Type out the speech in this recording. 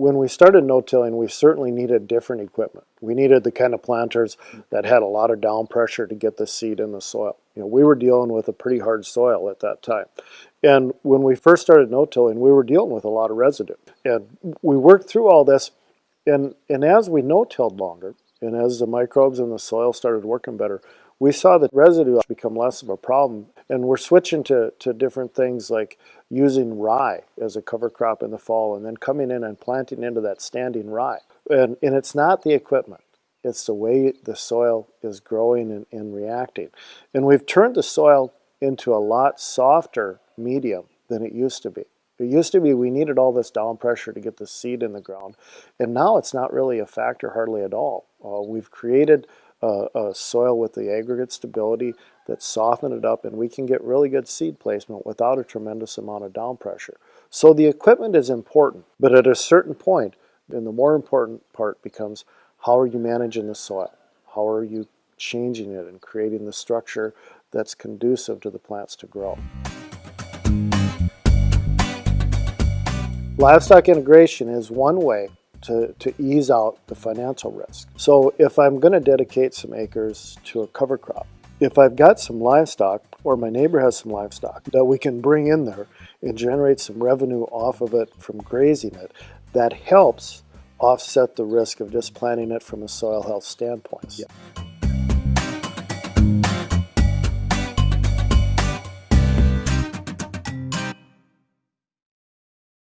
when we started no-tilling, we certainly needed different equipment. We needed the kind of planters that had a lot of down pressure to get the seed in the soil. You know, we were dealing with a pretty hard soil at that time. And when we first started no-tilling, we were dealing with a lot of residue. And we worked through all this, and, and as we no-tilled longer, and as the microbes in the soil started working better, we saw the residue become less of a problem and we're switching to, to different things like using rye as a cover crop in the fall and then coming in and planting into that standing rye. And, and it's not the equipment. It's the way the soil is growing and, and reacting. And we've turned the soil into a lot softer medium than it used to be. It used to be we needed all this down pressure to get the seed in the ground, and now it's not really a factor hardly at all. Uh, we've created a, a soil with the aggregate stability that soften it up and we can get really good seed placement without a tremendous amount of down pressure. So the equipment is important, but at a certain point, point, and the more important part becomes how are you managing the soil? How are you changing it and creating the structure that's conducive to the plants to grow? Livestock integration is one way to, to ease out the financial risk. So if I'm going to dedicate some acres to a cover crop, if I've got some livestock or my neighbor has some livestock that we can bring in there and generate some revenue off of it from grazing it, that helps offset the risk of just planting it from a soil health standpoint. Yeah.